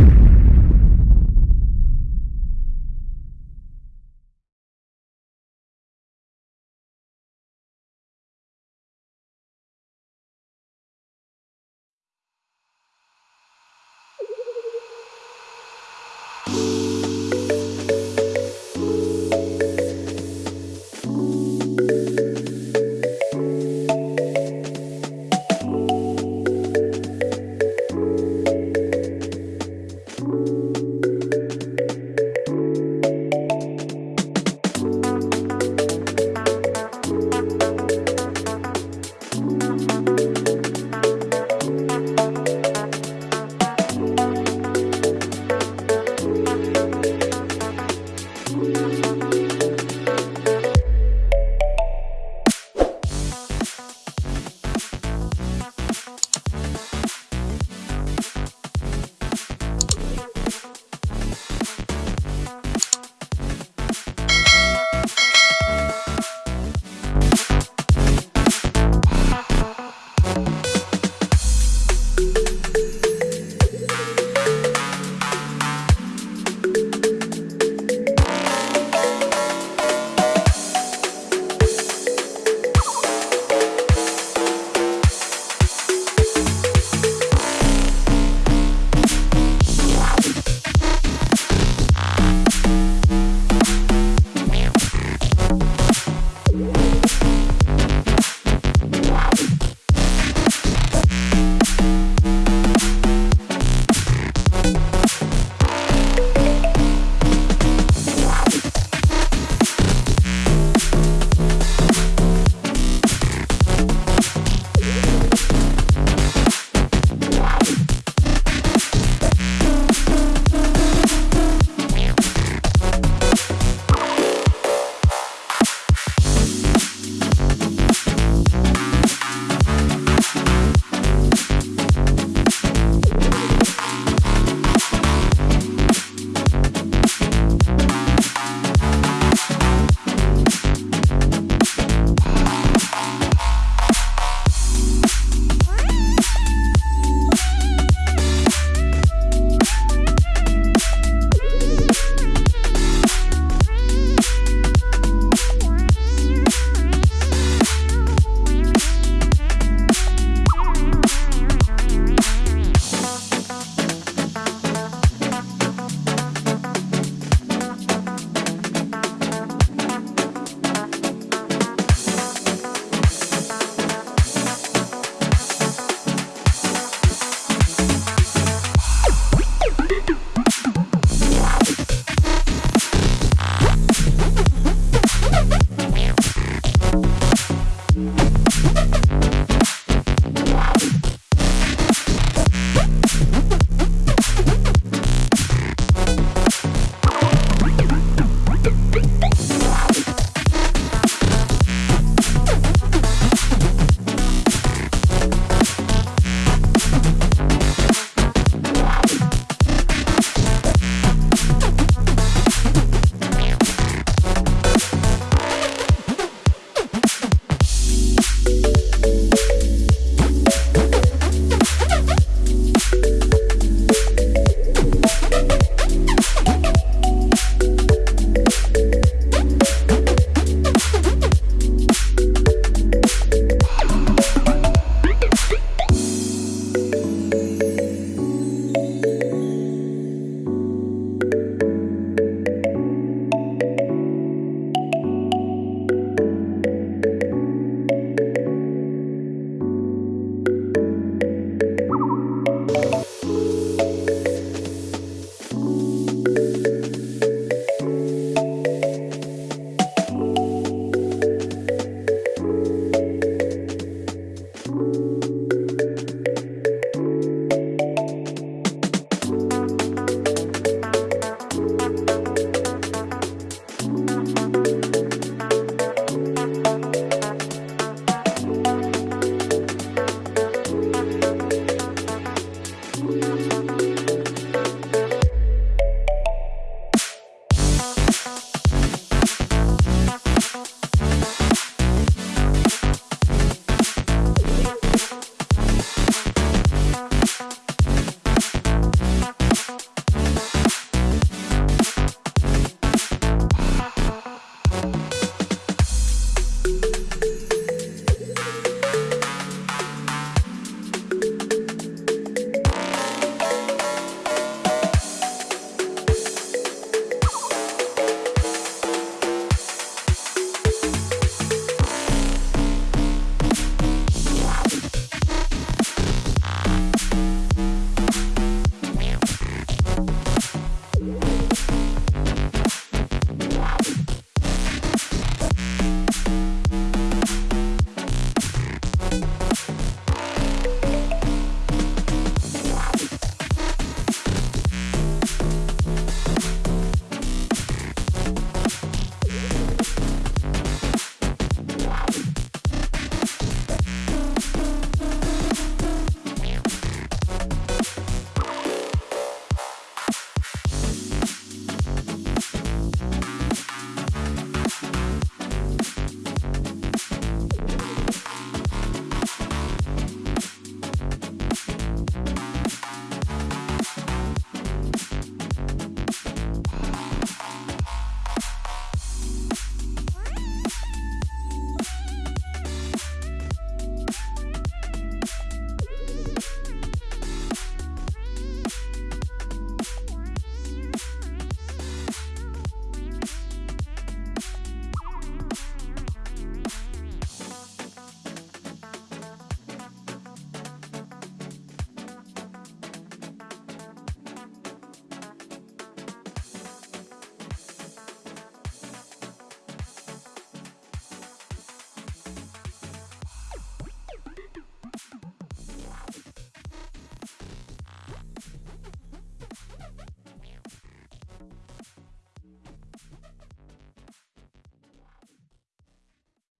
you.